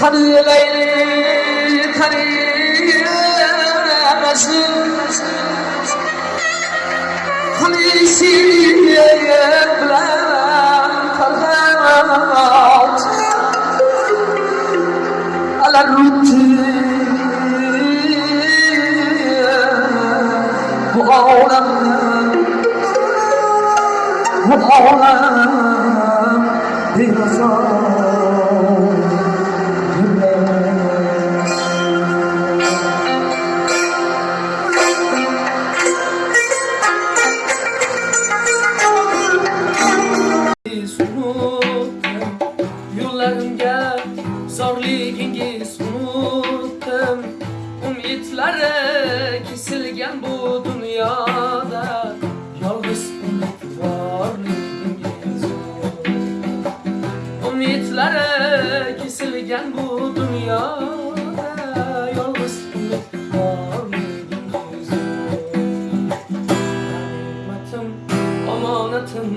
خليلين خليل رسول خليل سيد بلا خلات على الروتين وعورنا وعورنا بنصارى zorligingiz unuttum Umidlari kesilgan bu dunyoda Yolg'iz umidvorligingiz Umidlari kesilgan bu dunyoda Yolg'iz umidvorligingiz G'animatim, omonatim,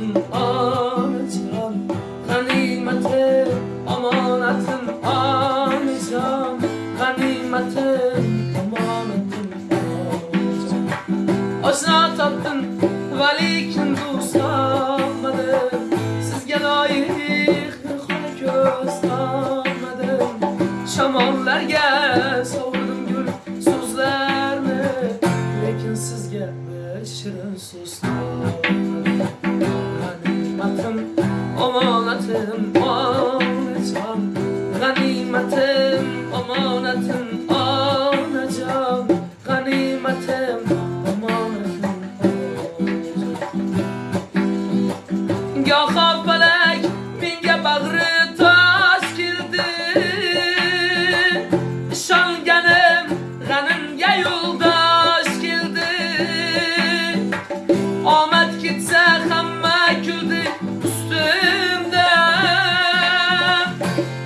G'animatim, omonatim, onajon Oshno topdim, valikin do'st topmadim Sizga loyiq xona ko'z topmadim Shamollarga sovurdim gul so'zlarni Lekin sizga bir shirin so'z topmadim G'animatim, omonatim, onajon Goho menga bag'ri tosh keldi. Ishonganim g'animga yo'ldosh keldi. Omad ketsa hamma kuldi ustimda.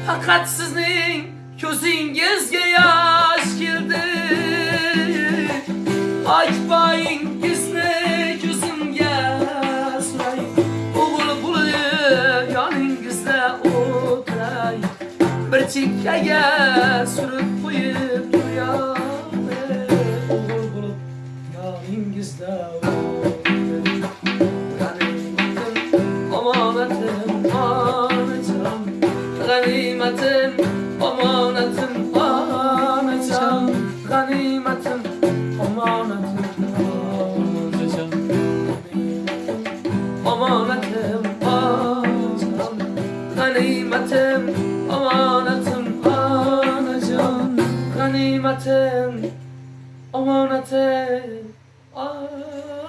Faqat sizning ko'zingizga yo'q Açık kaya sürüp Ganimatem, Omanatem, Anajon, Ganimatem, Omanatem, Anajon.